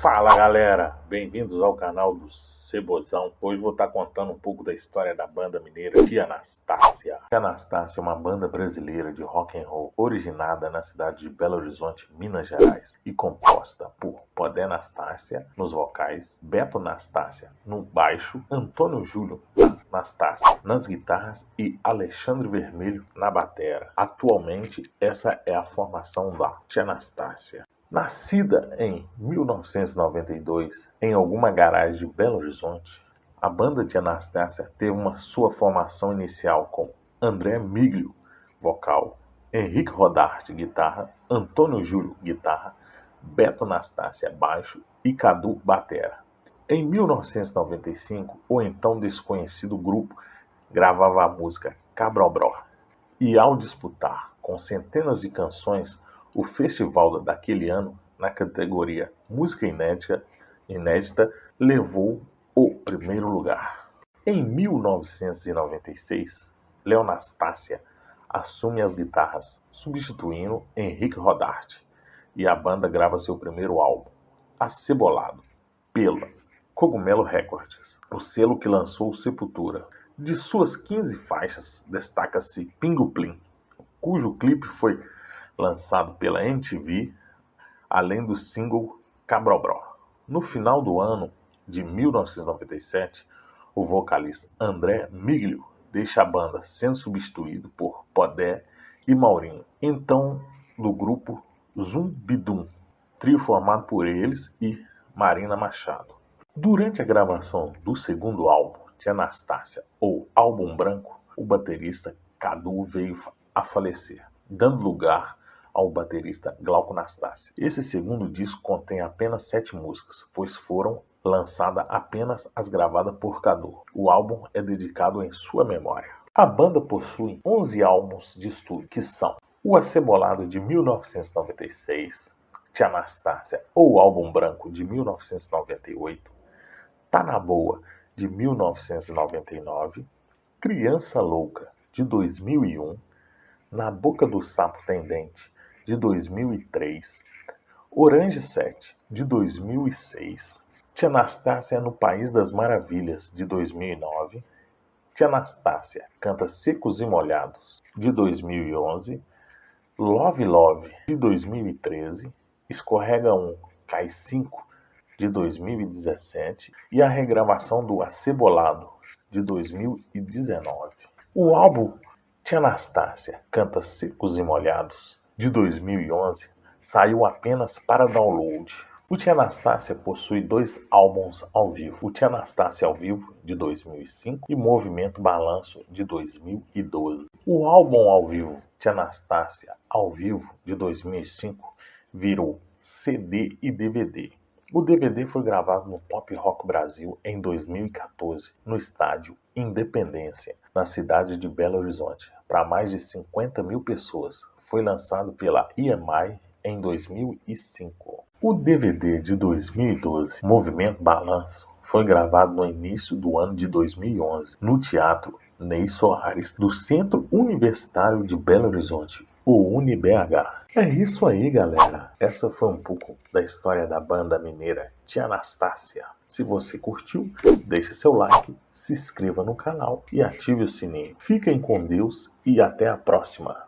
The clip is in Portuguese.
Fala galera, bem-vindos ao canal do Cebozão. Hoje vou estar contando um pouco da história da banda mineira Tia Anastácia. Tia Anastácia é uma banda brasileira de rock and roll originada na cidade de Belo Horizonte, Minas Gerais e composta por Podé Anastácia nos vocais, Beto Anastácia no baixo, Antônio Júlio Anastácia nas guitarras e Alexandre Vermelho na batera. Atualmente essa é a formação da Tia Anastácia. Nascida em 1992 em alguma garagem de Belo Horizonte, a banda de Anastácia teve uma sua formação inicial com André Miglio, vocal, Henrique Rodarte, guitarra, Antônio Júlio, guitarra, Beto Anastácia, baixo e Cadu, batera. Em 1995, o então desconhecido grupo gravava a música Cabrobró e ao disputar com centenas de canções o festival daquele ano, na categoria Música Inédita, inédita levou o primeiro lugar. Em 1996, Leonastácia assume as guitarras, substituindo Henrique Rodarte, e a banda grava seu primeiro álbum, Acebolado, pela Cogumelo Records, o selo que lançou Sepultura. De suas 15 faixas, destaca-se Pingo Plim, cujo clipe foi lançado pela MTV, além do single Cabrobró. No final do ano de 1997, o vocalista André Miglio deixa a banda sendo substituído por Podé e Maurinho, então do grupo Zumbidum, trio formado por eles e Marina Machado. Durante a gravação do segundo álbum de Anastácia, ou Álbum Branco, o baterista Cadu veio a falecer, dando lugar ao baterista Glauco Nastácia. Esse segundo disco contém apenas sete músicas, pois foram lançadas apenas as gravadas por Cadu. O álbum é dedicado em sua memória. A banda possui 11 álbuns de estúdio, que são O Acebolado de 1996, Tia Anastácia ou Álbum Branco de 1998, Tá na Boa de 1999, Criança Louca de 2001, Na Boca do Sapo Tendente de 2003, Orange 7, de 2006, Tia Anastácia no País das Maravilhas, de 2009, Tia Anastácia canta Secos e Molhados, de 2011, Love Love, de 2013, Escorrega 1, Cai 5, de 2017 e a regravação do Acebolado, de 2019. O álbum Tia Anastácia canta Secos e Molhados, de 2011 saiu apenas para download. O Tia Anastácia possui dois álbuns ao vivo, o Tia Anastácia ao vivo de 2005 e Movimento Balanço de 2012. O álbum ao vivo Tia Anastácia ao vivo de 2005 virou CD e DVD. O DVD foi gravado no Pop Rock Brasil em 2014, no estádio Independência, na cidade de Belo Horizonte, para mais de 50 mil pessoas foi lançado pela EMI em 2005. O DVD de 2012, Movimento Balanço, foi gravado no início do ano de 2011 no Teatro Ney Soares, do Centro Universitário de Belo Horizonte, o UniBH. É isso aí, galera. Essa foi um pouco da história da banda mineira Tia Anastácia. Se você curtiu, deixe seu like, se inscreva no canal e ative o sininho. Fiquem com Deus e até a próxima.